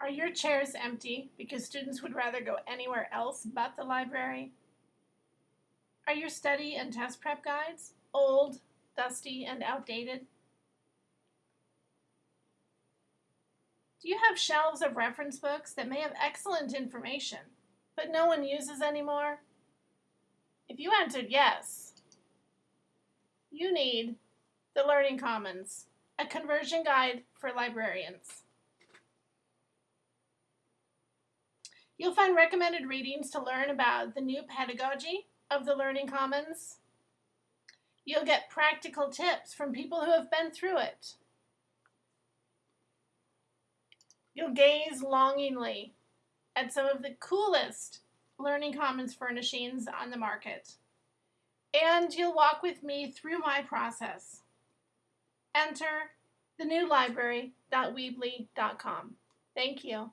Are your chairs empty because students would rather go anywhere else but the library? Are your study and test prep guides old, dusty, and outdated? Do you have shelves of reference books that may have excellent information, but no one uses anymore? If you answered yes, you need the Learning Commons, a conversion guide for librarians. You'll find recommended readings to learn about the new pedagogy of the Learning Commons. You'll get practical tips from people who have been through it. You'll gaze longingly at some of the coolest Learning Commons furnishings on the market. And you'll walk with me through my process. Enter thenewlibrary.weebly.com. Thank you.